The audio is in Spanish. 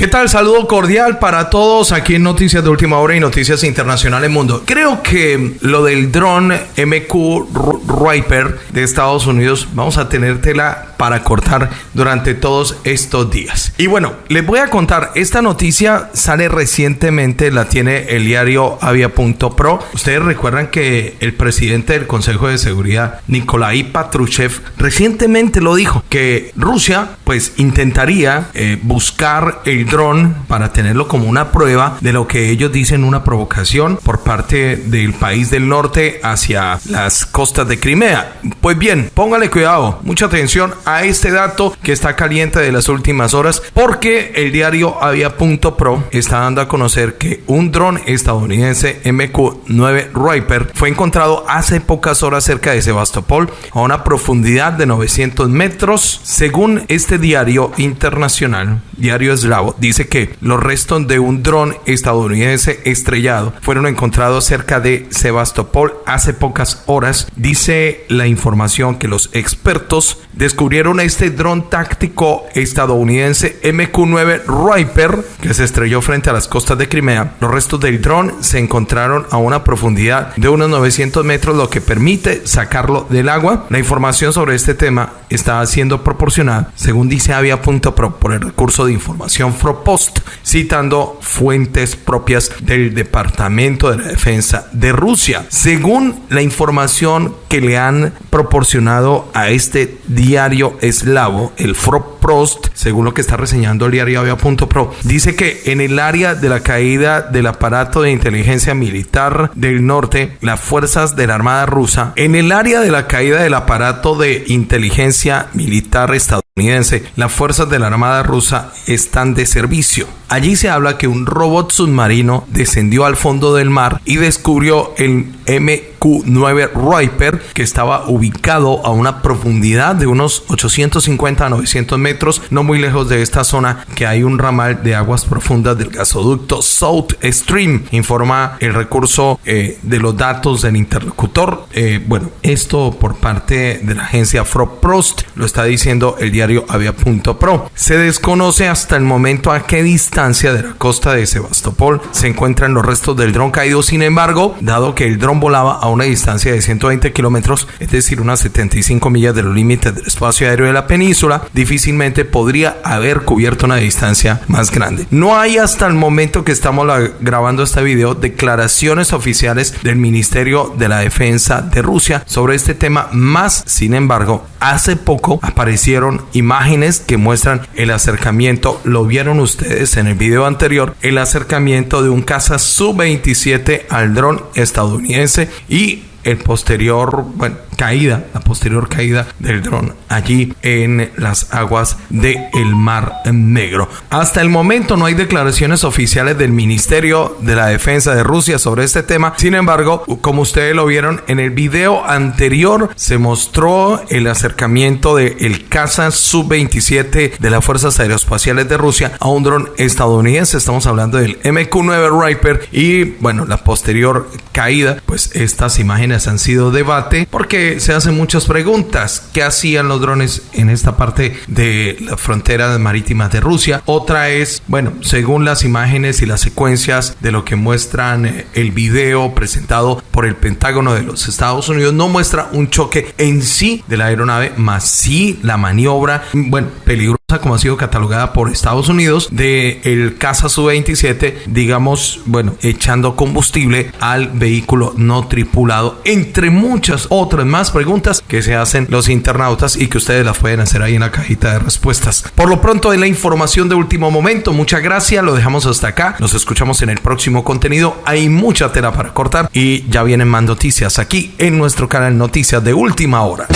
¿Qué tal? Saludo cordial para todos aquí en Noticias de Última Hora y Noticias Internacionales Mundo. Creo que lo del dron MQ Riper de Estados Unidos vamos a tenértela para cortar durante todos estos días. Y bueno, les voy a contar, esta noticia sale recientemente, la tiene el diario Avia.pro. Ustedes recuerdan que el presidente del Consejo de Seguridad, Nikolai Patrushev, recientemente lo dijo, que Rusia pues intentaría eh, buscar el dron para tenerlo como una prueba de lo que ellos dicen una provocación por parte del país del norte hacia las costas de Crimea. Pues bien, póngale cuidado, mucha atención este dato que está caliente de las últimas horas porque el diario Avia.pro está dando a conocer que un dron estadounidense MQ-9 Riper fue encontrado hace pocas horas cerca de Sebastopol a una profundidad de 900 metros. Según este diario internacional, diario eslavo, dice que los restos de un dron estadounidense estrellado fueron encontrados cerca de Sebastopol hace pocas horas. Dice la información que los expertos descubrieron este dron táctico estadounidense MQ-9 Riper que se estrelló frente a las costas de Crimea. Los restos del dron se encontraron a una profundidad de unos 900 metros, lo que permite sacarlo del agua. La información sobre este tema está siendo proporcionada, según dice Avia.pro, por el recurso de información Fropost, citando fuentes propias del Departamento de la Defensa de Rusia. Según la información que le han proporcionado a este diario eslavo, el Froprost, según lo que está reseñando el diario Avia.pro, dice que en el área de la caída del aparato de inteligencia militar del norte, las fuerzas de la Armada rusa, en el área de la caída del aparato de inteligencia militar estadounidense, las fuerzas de la Armada rusa están de servicio. Allí se habla que un robot submarino descendió al fondo del mar y descubrió el MQ-9 Riper que estaba ubicado a una profundidad de unos 850 a 900 metros, no muy lejos de esta zona que hay un ramal de aguas profundas del gasoducto South Stream, informa el recurso eh, de los datos del interlocutor. Eh, bueno, esto por parte de la agencia Froprost lo está diciendo el diario Avia.pro. Se desconoce hasta el momento a qué distancia de la costa de Sebastopol se encuentran los restos del dron caído. Sin embargo, dado que el dron volaba a una distancia de 120 kilómetros, es decir, unas 75 millas de los límites del espacio aéreo de la península, difícilmente podría haber cubierto una distancia más grande. No hay hasta el momento que estamos grabando este video declaraciones oficiales del Ministerio de la Defensa de Rusia sobre este tema, más sin embargo, hace poco aparecieron imágenes que muestran el acercamiento, lo vieron ustedes en el video anterior, el acercamiento de un caza Su-27 al dron estadounidense y el posterior, bueno, caída, la posterior caída del dron allí en las aguas del el Mar Negro. Hasta el momento no hay declaraciones oficiales del Ministerio de la Defensa de Rusia sobre este tema. Sin embargo, como ustedes lo vieron en el video anterior, se mostró el acercamiento del el caza Sub-27 de las Fuerzas Aeroespaciales de Rusia a un dron estadounidense. Estamos hablando del MQ-9 Riper y bueno, la posterior caída, pues estas imágenes han sido debate porque se hacen muchas preguntas. ¿Qué hacían los drones en esta parte de la frontera marítima de Rusia? Otra es, bueno, según las imágenes y las secuencias de lo que muestran eh, el video presentado por el Pentágono de los Estados Unidos, no muestra un choque en sí de la aeronave, más sí la maniobra, bueno, peligrosa como ha sido catalogada por Estados Unidos de el caza Su-27, digamos, bueno, echando combustible al vehículo no tripulado, entre muchas otras más preguntas que se hacen los internautas y que ustedes las pueden hacer ahí en la cajita de respuestas. Por lo pronto, en la información de último momento, muchas gracias, lo dejamos hasta acá, nos escuchamos en el próximo contenido, hay mucha tela para cortar y ya vienen más noticias aquí en nuestro canal Noticias de Última Hora.